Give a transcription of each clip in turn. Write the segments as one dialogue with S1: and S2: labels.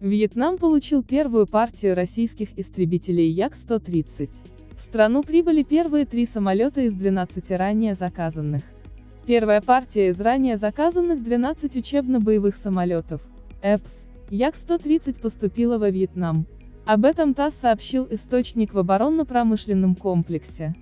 S1: Вьетнам получил первую партию российских истребителей Як-130. В страну прибыли первые три самолета из 12 ранее заказанных. Первая партия из ранее заказанных 12 учебно-боевых самолетов, ЭПС, Як-130 поступила во Вьетнам. Об этом ТАСС сообщил источник в оборонно-промышленном комплексе.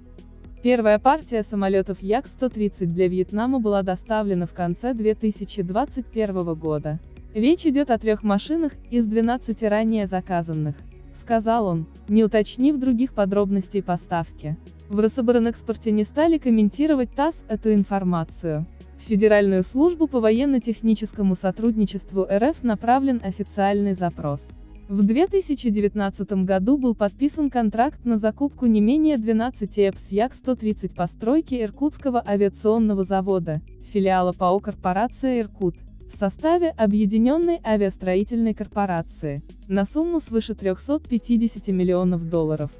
S1: Первая партия самолетов Як-130 для Вьетнама была доставлена в конце 2021 года. Речь идет о трех машинах из 12 ранее заказанных, сказал он, не уточнив других подробностей поставки. В Рособоронэкспорте не стали комментировать ТАСС эту информацию. В Федеральную службу по военно-техническому сотрудничеству РФ направлен официальный запрос. В 2019 году был подписан контракт на закупку не менее 12 ЭПС Як-130 постройки Иркутского авиационного завода, филиала ПАО корпорация «Иркут», в составе Объединенной авиастроительной корпорации, на сумму свыше 350 миллионов долларов.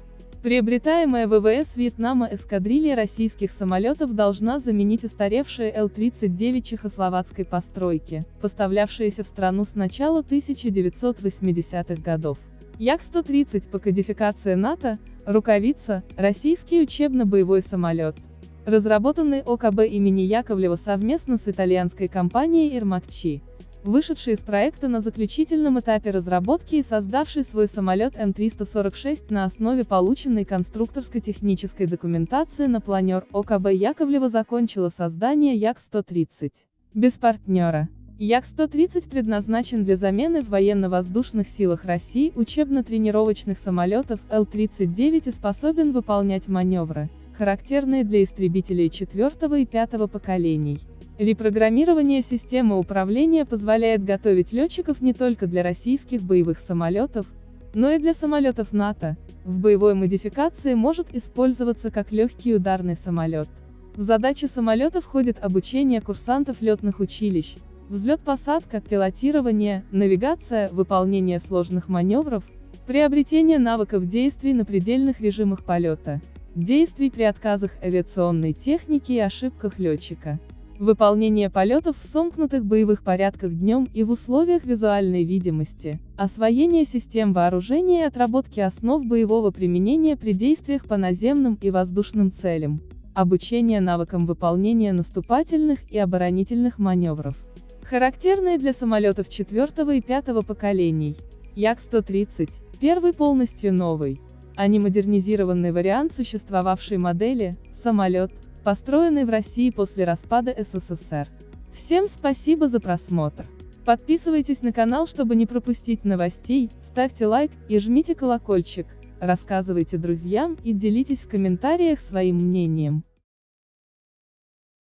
S1: Приобретаемая ВВС Вьетнама эскадрилья российских самолетов должна заменить устаревшие Л-39 чехословацкой постройки, поставлявшиеся в страну с начала 1980-х годов. Як-130 по кодификации НАТО, рукавица, российский учебно-боевой самолет. Разработанный ОКБ имени Яковлева совместно с итальянской компанией Ирмакчи, вышедший из проекта на заключительном этапе разработки и создавший свой самолет М-346 на основе полученной конструкторско-технической документации на планер ОКБ Яковлева закончила создание Як-130. Без партнера. Як-130 предназначен для замены в военно-воздушных силах России учебно-тренировочных самолетов Л-39 и способен выполнять маневры, характерные для истребителей четвертого и пятого поколений. Репрограммирование системы управления позволяет готовить летчиков не только для российских боевых самолетов, но и для самолетов НАТО, в боевой модификации может использоваться как легкий ударный самолет. В задачи самолета входит обучение курсантов летных училищ, взлет-посадка, пилотирование, навигация, выполнение сложных маневров, приобретение навыков действий на предельных режимах полета, действий при отказах авиационной техники и ошибках летчика, выполнение полетов в сомкнутых боевых порядках днем и в условиях визуальной видимости, освоение систем вооружения и отработки основ боевого применения при действиях по наземным и воздушным целям, обучение навыкам выполнения наступательных и оборонительных маневров. Характерные для самолетов четвертого и пятого поколений. Як-130, первый полностью новый, а не модернизированный вариант существовавшей модели, самолет, построенный в России после распада СССР. Всем спасибо за просмотр. Подписывайтесь на канал, чтобы не пропустить новостей, ставьте лайк и жмите колокольчик, рассказывайте друзьям и делитесь в комментариях своим мнением.